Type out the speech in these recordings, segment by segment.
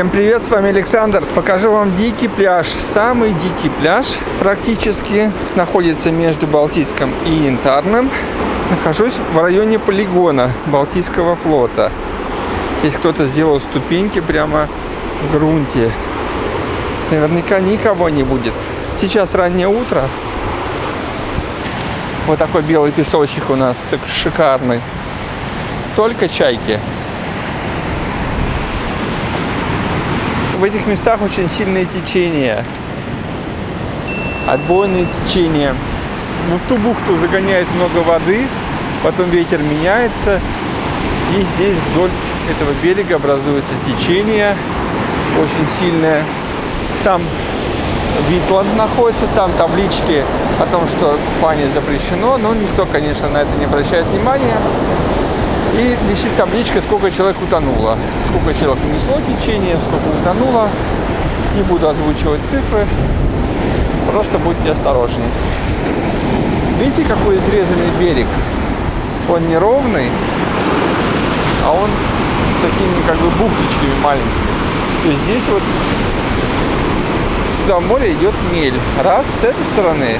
Всем привет, с вами Александр. Покажу вам дикий пляж. Самый дикий пляж практически находится между Балтийском и Янтарным. Нахожусь в районе полигона Балтийского флота. Здесь кто-то сделал ступеньки прямо в грунте. Наверняка никого не будет. Сейчас раннее утро. Вот такой белый песочек у нас шикарный. Только чайки. В этих местах очень сильные течения. Отбойные течения. Но в ту бухту загоняет много воды, потом ветер меняется. И здесь вдоль этого берега образуется течение очень сильное. Там Витланд находится, там таблички о том, что купание запрещено, но никто, конечно, на это не обращает внимания. И висит табличка, сколько человек утонуло. Сколько человек унесло течение, сколько утонуло. Не буду озвучивать цифры. Просто будьте осторожнее. Видите, какой изрезанный берег? Он не ровный, а он такими как бы бухточками маленькими. То есть здесь вот туда в море идет мель. Раз, с этой стороны.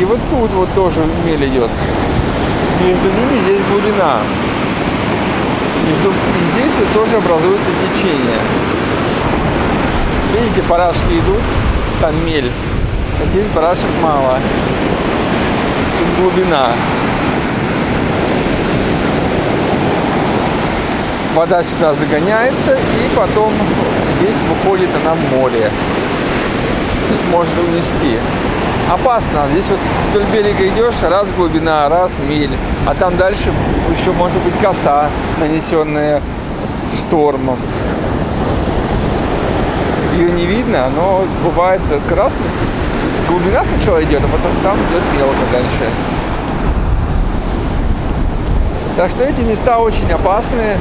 И вот тут вот тоже мель идет между ними здесь глубина. Между, и здесь вот тоже образуется течение. Видите, парашки идут, там мель. А здесь барашек мало. Тут глубина. Вода сюда загоняется и потом здесь выходит она в море. То есть может унести опасно. Здесь вот вдоль берега идешь, раз глубина, раз миль. А там дальше еще может быть коса, нанесенная штормом. Ее не видно, но бывает красный. Глубина сначала идет, а потом там идет мелко дальше. Так что эти места очень опасные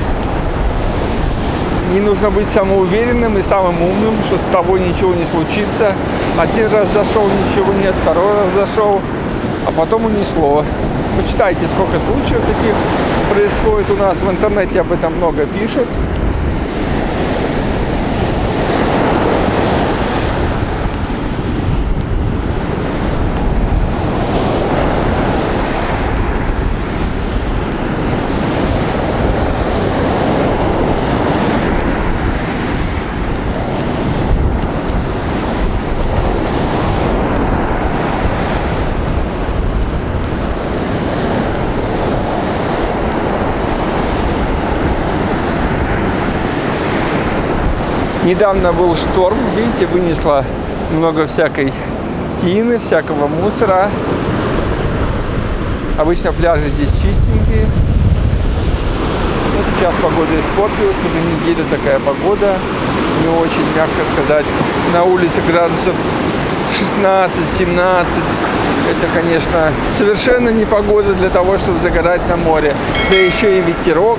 не нужно быть самоуверенным и самым умным, что с тобой ничего не случится. Один раз зашел, ничего нет, второй раз зашел, а потом унесло. Почитайте, сколько случаев таких происходит у нас. В интернете об этом много пишут. Недавно был шторм, видите, вынесло много всякой тины, всякого мусора. Обычно пляжи здесь чистенькие. Но сейчас погода испортилась, уже неделю такая погода. Не очень, мягко сказать. На улице градусов 16-17. Это, конечно, совершенно не погода для того, чтобы загорать на море. Да еще и ветерок.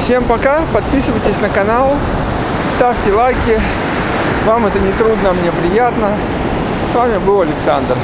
Всем пока, подписывайтесь на канал ставьте лайки. Вам это не трудно, мне приятно. С вами был Александр.